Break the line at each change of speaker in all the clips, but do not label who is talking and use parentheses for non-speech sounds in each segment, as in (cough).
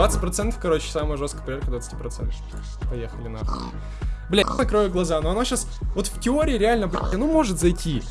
20%, короче, самая жесткая проверка 20%. Поехали нахуй. Бля, я закрою глаза, но оно сейчас, вот в теории реально, бля, ну может зайти.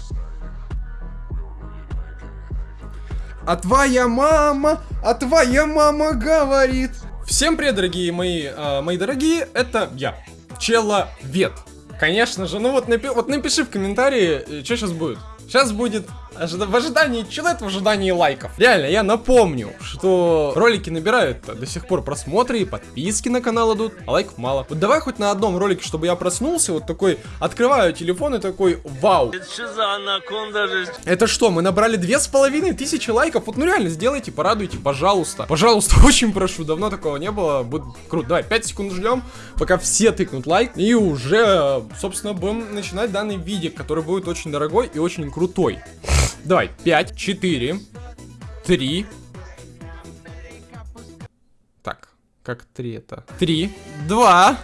А твоя мама, а твоя мама говорит. Всем привет, дорогие мои, э, мои дорогие, это я, Человек. Конечно же, ну вот, напи вот напиши в комментарии, э, что сейчас будет. Сейчас будет ожида в ожидании человек в ожидании лайков. Реально, я напомню, что ролики набирают до сих пор просмотры и подписки на канал идут, а лайков мало. Вот давай хоть на одном ролике, чтобы я проснулся, вот такой, открываю телефон и такой, вау. Это что за анаконда же? Это что, мы набрали две с половиной тысячи лайков? Вот ну реально, сделайте, порадуйте, пожалуйста. Пожалуйста, (laughs) очень прошу, давно такого не было, будет круто. Давай, 5 секунд ждем, пока все тыкнут лайк, и уже, собственно, будем начинать данный видик, который будет очень дорогой и очень крутой. Давай, 5, 4, 3. Так, как 3 это? 3, 2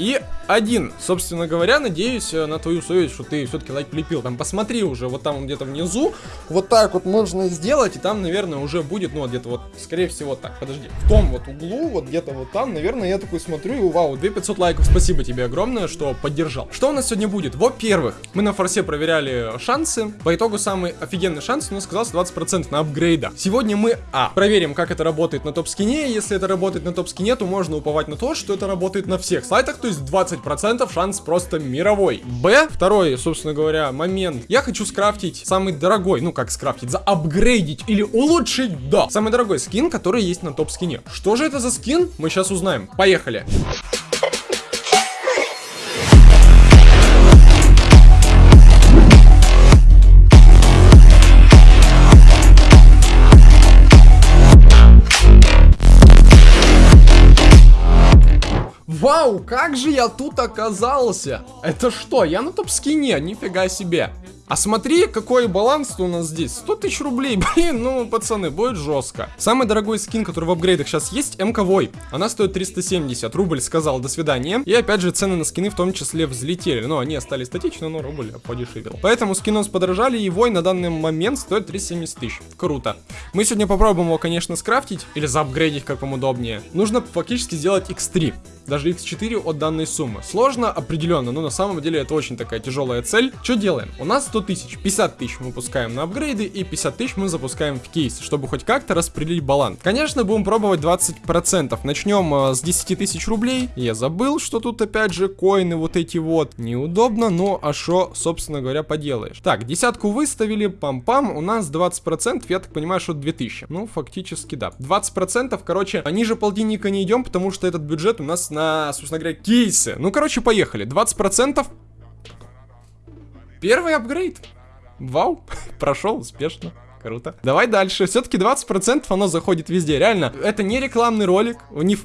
и один. Собственно говоря, надеюсь э, на твою совесть, что ты все-таки лайк лепил. Там посмотри уже, вот там где-то внизу. Вот так вот можно сделать, и там, наверное, уже будет, ну, где-то вот, скорее всего, так, подожди. В том вот углу, вот где-то вот там, наверное, я такой смотрю, и вау, 2500 лайков. Спасибо тебе огромное, что поддержал. Что у нас сегодня будет? Во-первых, мы на форсе проверяли шансы. По итогу самый офигенный шанс у нас оказался 20% на апгрейда. Сегодня мы, а, проверим, как это работает на топ-скине. Если это работает на топ-скине, то можно уповать на то, что это работает на всех сайтах, то есть 20 процентов шанс просто мировой. Б, второй, собственно говоря, момент. Я хочу скрафтить самый дорогой, ну как скрафтить, заапгрейдить или улучшить, да. Самый дорогой скин, который есть на топ-скине. Что же это за скин? Мы сейчас узнаем. Поехали. Вау, как же я тут оказался? Это что, я на топ-скине? Нифига себе. А смотри, какой баланс у нас здесь. 100 тысяч рублей. (laughs) Блин, ну, пацаны, будет жестко. Самый дорогой скин, который в апгрейдах сейчас есть, МК Вой. Она стоит 370. Рубль сказал до свидания. И опять же, цены на скины в том числе взлетели. Но они остались статичны, но рубль подешевел. Поэтому скины подорожали, и Вой на данный момент стоит 370 тысяч. Круто. Мы сегодня попробуем его, конечно, скрафтить. Или заапгрейдить, как вам удобнее. Нужно фактически сделать X3 даже x4 от данной суммы. Сложно, определенно, но на самом деле это очень такая тяжелая цель. Что делаем? У нас 100 тысяч, 50 тысяч мы пускаем на апгрейды и 50 тысяч мы запускаем в кейс, чтобы хоть как-то распределить баланс. Конечно, будем пробовать 20%. Начнем э, с 10 тысяч рублей. Я забыл, что тут опять же коины вот эти вот. Неудобно, но а что, собственно говоря, поделаешь. Так, десятку выставили, пам-пам, у нас 20%, я так понимаю, что 2000. Ну, фактически да. 20%, короче, ниже полтинника не идем, потому что этот бюджет у нас на на, собственно говоря, кейсы. Ну, короче, поехали. 20%. Первый апгрейд. Вау, (laughs) прошел успешно. Круто. Давай дальше. Все-таки 20% оно заходит везде. Реально, это не рекламный ролик. У них...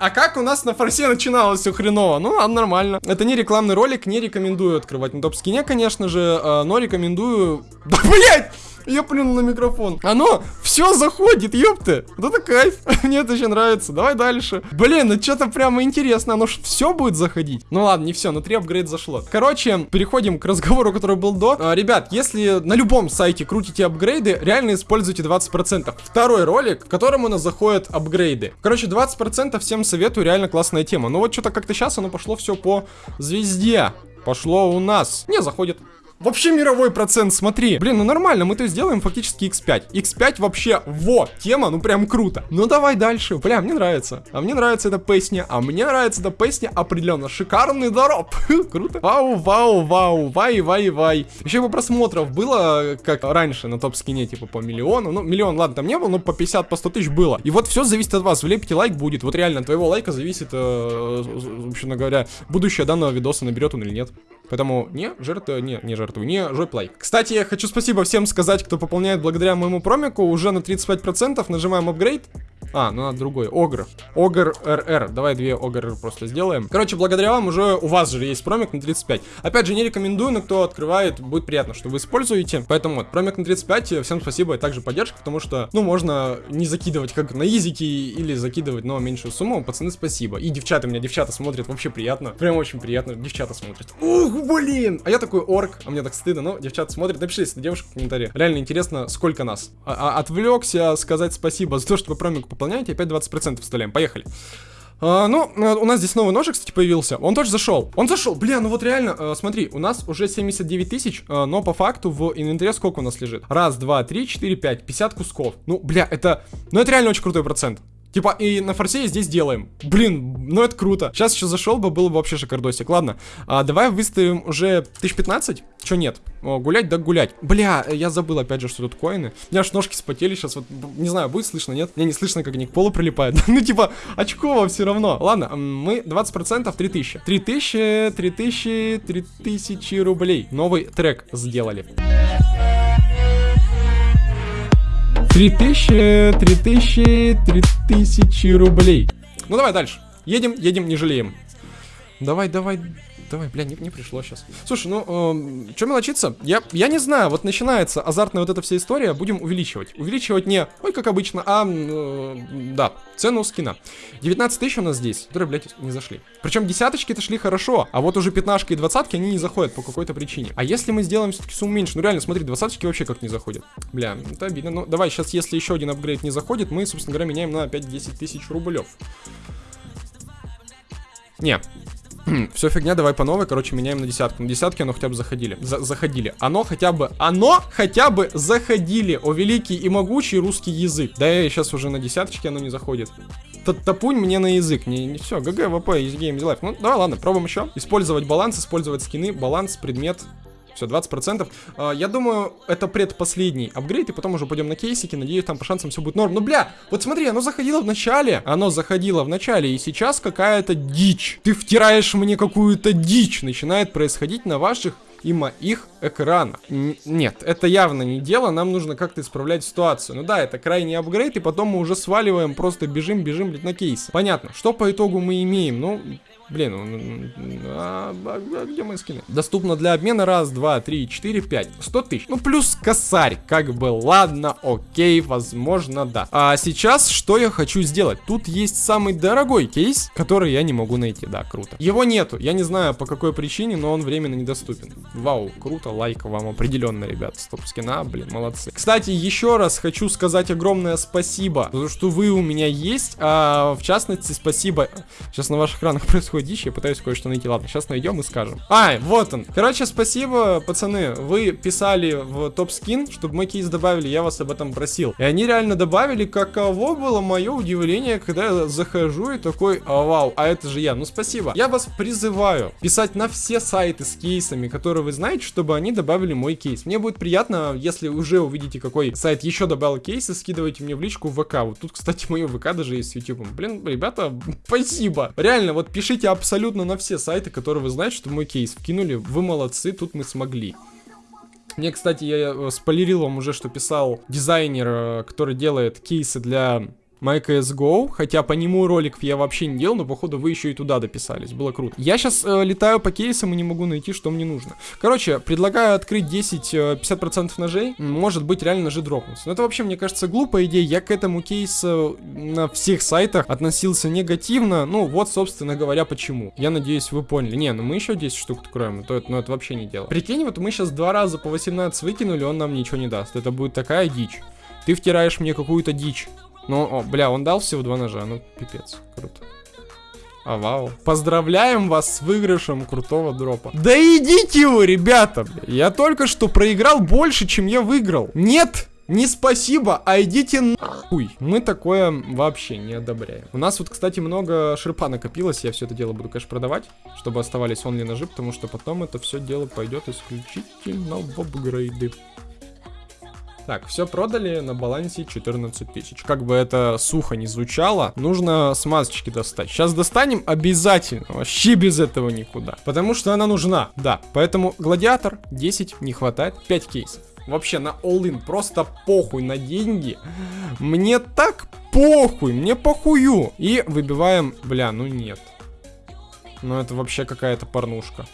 А как у нас на форсе начиналось все хреново? Ну, а нормально. Это не рекламный ролик, не рекомендую открывать на топ-скине, конечно же, а, но рекомендую... (laughs) Да, блять! Я плюнул на микрофон. Оно все заходит, ёпты. Вот это кайф. (laughs) Мне это еще нравится. Давай дальше. Блин, ну что-то прямо интересно. Оно ж все будет заходить. Ну ладно, не все, но 3 апгрейд зашло. Короче, переходим к разговору, который был до. А, ребят, если на любом сайте крутите апгрейды, реально используйте 20%. Второй ролик, в котором у нас заходят апгрейды. Короче, 20% всем советую, реально классная тема. Но вот что-то как-то сейчас оно пошло все по звезде. Пошло у нас. Не, заходит. Вообще мировой процент, смотри. Блин, ну нормально, мы то сделаем фактически x5. x5 вообще, во, тема, ну прям круто. Ну давай дальше. Бля, мне нравится. А мне нравится эта песня. А мне нравится эта песня определенно. Шикарный дорог. (laughs) круто. Вау, вау, вау, вай, вай, вай. Еще бы просмотров было, как раньше на топ-скине, типа по миллиону. Ну, миллион, ладно, там не было, но по 50, по 100 тысяч было. И вот все зависит от вас. Влепите лайк будет. Вот реально, от твоего лайка зависит, э, вообще говоря, будущее данного видоса, наберет он или нет. Поэтому не жертва, не, не жертву, не жоп лайк. Кстати, я хочу спасибо всем сказать, кто пополняет благодаря моему промику. Уже на 35% нажимаем апгрейд. А, ну надо другой. Огр. Огр РР. Давай две Огр просто сделаем. Короче, благодаря вам уже у вас же есть промик на 35. Опять же, не рекомендую, но кто открывает, будет приятно, что вы используете. Поэтому вот, промик на 35, всем спасибо и также поддержка, потому что, ну, можно не закидывать как на изики или закидывать, но меньшую сумму. Пацаны, спасибо. И девчата, меня девчата смотрят, вообще приятно. Прям очень приятно. Девчата смотрят. Ух, блин! А я такой орк, а мне так стыдно, но девчата смотрят. Напишите, если девушка в комментарии. Реально интересно, сколько нас. А -а Отвлекся сказать спасибо за то, что вы промик пополняете, опять 20% вставляем. Поехали. А, ну, э, у нас здесь новый ножик, кстати, появился. Он тоже зашел. Он зашел. Бля, ну вот реально, э, смотри, у нас уже 79 тысяч, э, но по факту в инвентаре сколько у нас лежит? Раз, два, три, четыре, пять. 50 кусков. Ну, бля, это... Ну, это реально очень крутой процент. Типа, и на форсе здесь делаем. Блин, ну это круто. Сейчас еще зашел бы, было бы вообще шикардосик. Ладно, а, давай выставим уже 1015. Че нет? О, гулять, да гулять. Бля, я забыл опять же, что тут коины. У меня аж ножки спотели сейчас. Вот, не знаю, будет слышно, нет? Мне не слышно, как они к полу прилипают. (laughs) ну, типа, очково все равно. Ладно, мы 20% 3000. 3000, 3000, 3000 рублей. Новый трек сделали. 3000, 3000, 3000 рублей. Ну давай дальше. Едем, едем, не жалеем. Давай, давай, Давай, бля, не, не пришло сейчас. Слушай, ну, э, что мелочиться? Я, я не знаю, вот начинается азартная вот эта вся история, будем увеличивать. Увеличивать не, ой, как обычно, а, э, да, цену скина. 19 тысяч у нас здесь, которые, блядь, не зашли. Причем десяточки-то шли хорошо, а вот уже пятнашки и двадцатки, они не заходят по какой-то причине. А если мы сделаем все-таки сумму меньше, ну реально, смотри, двадцаточки вообще как не заходят. Бля, это обидно. Ну, давай, сейчас, если еще один апгрейд не заходит, мы, собственно говоря, меняем на опять 10 тысяч рублев. Не, все фигня, давай по новой, короче, меняем на десятку. На десятке оно хотя бы заходили. За заходили. Оно хотя бы, оно хотя бы заходили. О великий и могучий русский язык. Да, я сейчас уже на десяточке оно не заходит. Т Топунь мне на язык. Не, не все, ГГ, ВП, из Game Life. Ну, давай, ладно, пробуем еще. Использовать баланс, использовать скины, баланс, предмет, все, 20%. А, я думаю, это предпоследний апгрейд, и потом уже пойдем на кейсики. Надеюсь, там по шансам все будет норм. Ну, бля, вот смотри, оно заходило в начале. Оно заходило в начале, и сейчас какая-то дичь. Ты втираешь мне какую-то дичь. Начинает происходить на ваших и моих экранах. Н нет, это явно не дело, нам нужно как-то исправлять ситуацию. Ну да, это крайний апгрейд, и потом мы уже сваливаем, просто бежим, бежим, блядь, на кейс. Понятно, что по итогу мы имеем? Ну, Блин, а, а, где мои скины? Доступно для обмена раз, два, три, четыре, пять. Сто тысяч. Ну, плюс косарь. Как бы, ладно, окей, возможно, да. А сейчас что я хочу сделать? Тут есть самый дорогой кейс, который я не могу найти. Да, круто. Его нету. Я не знаю, по какой причине, но он временно недоступен. Вау, круто. Лайк вам определенно, ребят. Стоп скина, блин, молодцы. Кстати, еще раз хочу сказать огромное спасибо за то, что вы у меня есть. А, в частности, спасибо. Сейчас на ваших экранах (laughs) происходит такой дичь, я пытаюсь кое-что найти. Ладно, сейчас найдем и скажем. А, вот он. Короче, спасибо, пацаны. Вы писали в топ-скин, чтобы мой кейс добавили, я вас об этом просил. И они реально добавили, каково было мое удивление, когда я захожу и такой, а, вау, а это же я. Ну, спасибо. Я вас призываю писать на все сайты с кейсами, которые вы знаете, чтобы они добавили мой кейс. Мне будет приятно, если уже увидите, какой сайт еще добавил кейсы, скидывайте мне в личку в ВК. Вот тут, кстати, мое ВК даже есть с YouTube. Блин, ребята, (laughs) спасибо. Реально, вот пишите Заходите абсолютно на все сайты, которые вы знаете, что мой кейс вкинули. Вы молодцы, тут мы смогли. Мне, кстати, я э, спойлерил вам уже, что писал дизайнер, э, который делает кейсы для MyCSGO, хотя по нему роликов я вообще не делал, но походу вы еще и туда дописались, было круто. Я сейчас э, летаю по кейсам и не могу найти, что мне нужно. Короче, предлагаю открыть 10-50% э, ножей, может быть реально ножи дропнутся. Но это вообще, мне кажется, глупая идея, я к этому кейсу на всех сайтах относился негативно, ну вот, собственно говоря, почему. Я надеюсь, вы поняли. Не, ну мы еще 10 штук откроем, то это, ну это вообще не дело. Прикинь, вот мы сейчас два раза по 18 выкинули, он нам ничего не даст, это будет такая дичь. Ты втираешь мне какую-то дичь. Ну, о, бля, он дал всего два ножа, ну, пипец, круто. А, вау. Поздравляем вас с выигрышем крутого дропа. Да идите вы, ребята, бля. Я только что проиграл больше, чем я выиграл. Нет, не спасибо, а идите нахуй. Мы такое вообще не одобряем. У нас вот, кстати, много шерпа накопилось. Я все это дело буду, конечно, продавать, чтобы оставались онли ножи, потому что потом это все дело пойдет исключительно в апгрейды. Так, все продали на балансе 14 тысяч. Как бы это сухо не звучало, нужно смазочки достать. Сейчас достанем обязательно, вообще без этого никуда. Потому что она нужна, да. Поэтому гладиатор 10 не хватает, 5 кейсов. Вообще на all-in, просто похуй на деньги. Мне так похуй, мне похую. И выбиваем, бля, ну нет. Ну это вообще какая-то порнушка.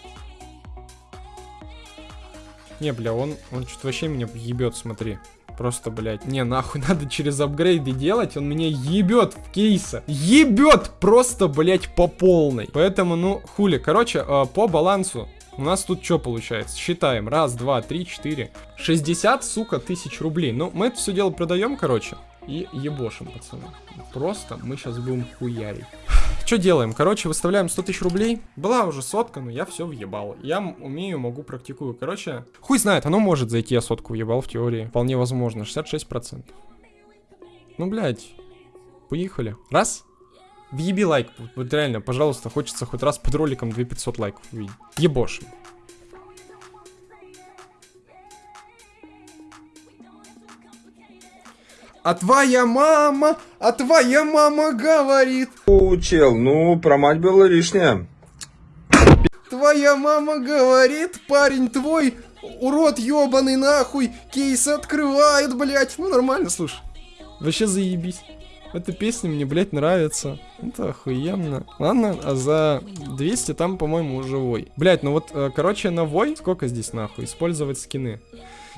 Не, бля, он, он что-то вообще меня ебет, смотри. Просто, блядь, не, нахуй (laughs) надо через апгрейды делать, он меня ебет в кейса. Ебет просто, блядь, по полной. Поэтому, ну, хули. Короче, э, по балансу у нас тут что получается? Считаем. Раз, два, три, четыре. 60, сука, тысяч рублей. Ну, мы это все дело продаем, короче. И ебошим, пацаны. Просто мы сейчас будем хуярить. (laughs) Что делаем? Короче, выставляем 100 тысяч рублей. Была уже сотка, но я все въебал. Я умею, могу, практикую. Короче, хуй знает, оно может зайти, я сотку въебал в теории. Вполне возможно, 66%. Ну, блядь, поехали. Раз. Въеби лайк, вот реально, пожалуйста, хочется хоть раз под роликом 2500 лайков увидеть. Ебошим. А твоя мама, а твоя мама говорит.
Учил, ну, про мать было лишнее.
Твоя мама говорит, парень твой, урод ебаный нахуй, кейс открывает, блять. Ну нормально, слушай. Вообще заебись. Эта песня мне, блядь, нравится. Это охуенно. Ладно, а за 200 там, по-моему, живой. Блядь, ну вот, э, короче, на вой, сколько здесь нахуй? Использовать скины.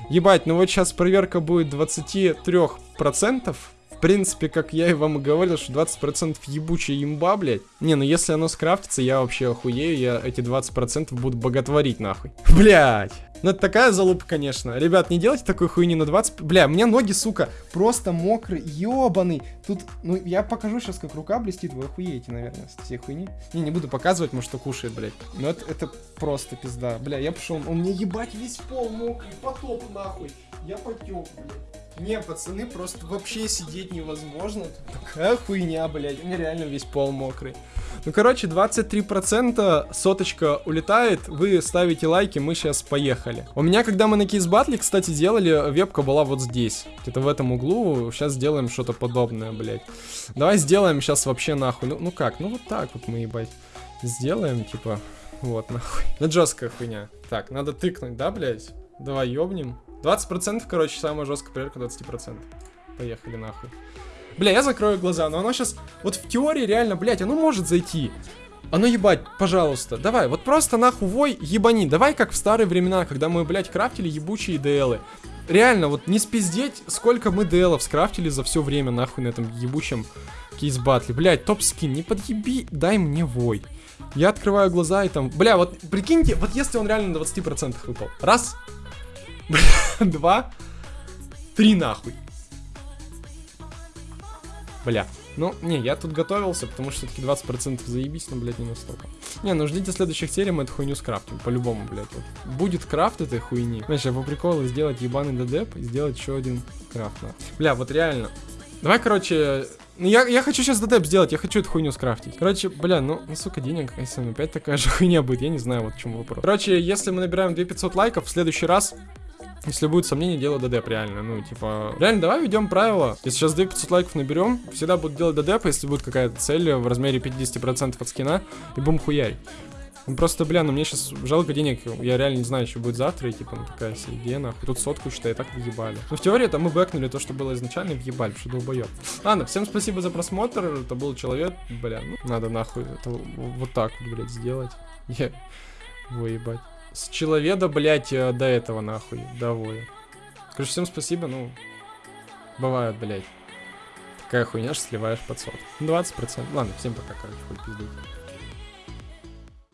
Ебать, ну вот сейчас проверка будет 23%. В принципе, как я и вам и говорил, что 20% ебучая имба, блядь. Не, ну если оно скрафтится, я вообще охуею, я эти 20% буду боготворить нахуй. Блядь. Ну это такая залупа, конечно. Ребят, не делайте такой хуйни на 20... Бля, у меня ноги, сука, просто мокрые, ёбаный. Тут, ну я покажу сейчас, как рука блестит, вы охуеете, наверное, с всей хуйни. Не, не буду показывать, может, что кушает, блядь. Но это, это просто пизда. Бля, я пошел, он мне ебать весь пол мокрый, потоп нахуй. Я потек, блядь. Не, пацаны, просто вообще сидеть невозможно. Тут такая хуйня, блядь. У меня реально весь пол мокрый. Ну, короче, 23% соточка улетает. Вы ставите лайки, мы сейчас поехали. У меня, когда мы на кейс батле, кстати, делали, вебка была вот здесь. Где-то в этом углу. Сейчас сделаем что-то подобное, блядь. Давай сделаем сейчас вообще нахуй. Ну, ну как? Ну, вот так вот мы, ебать. Сделаем, типа... Вот, нахуй. Ну, жесткая хуйня. Так, надо тыкнуть, да, блядь? Давай ёбнем. 20%, короче, самая жесткая проверка 20%. Поехали нахуй. Бля, я закрою глаза, но оно сейчас... Вот в теории реально, блядь, оно может зайти. Оно ебать, пожалуйста, давай, вот просто нахуй вой ебани. Давай как в старые времена, когда мы, блядь, крафтили ебучие ДЛы. Реально, вот не спиздеть, сколько мы ДЛов скрафтили за все время, нахуй, на этом ебучем кейс-батле. Блядь, топ-скин, не подъеби, дай мне вой. Я открываю глаза и там... Бля, вот прикиньте, вот если он реально на 20% выпал. Раз, (laughs) Два. Три нахуй. Бля. Ну, не, я тут готовился, потому что все-таки 20% заебись, но, блядь, не настолько. Не, ну ждите следующих серий, мы эту хуйню скрафтим, по-любому, блядь. Вот. Будет крафт этой хуйни. Знаешь, я по приколу сделать ебаный дедеп и сделать еще один крафт. На. Бля, вот реально. Давай, короче, ну, я, я хочу сейчас дедеп сделать, я хочу эту хуйню скрафтить. Короче, бля, ну, ну сука, денег, если опять такая же (laughs) хуйня будет, я не знаю, вот в чем вопрос. Короче, если мы набираем 2500 лайков, в следующий раз если будет сомнение, делаю ДДП реально. Ну, типа, реально, давай ведем правила. Если сейчас 2500 лайков наберем, всегда буду делать ДДП, если будет какая-то цель в размере 50% от скина, и бум хуярь. Ну, просто, бля, ну мне сейчас жалко денег, я реально не знаю, что будет завтра, и типа, ну такая себе идея, нахуй. Тут сотку, считай, так въебали. Ну, в теории, там мы бэкнули то, что было изначально, въебали, что долбоёб. Ладно, всем спасибо за просмотр, это был человек, бля, ну, надо нахуй это вот так блядь, сделать. (laughs) Я... Выебать с человека, блядь, э, до этого, нахуй, доволен. Короче, всем спасибо, ну, бывает, блядь. Такая хуйня, что сливаешь под сот. 20%. Ладно, всем пока, короче, хоть пиздуй.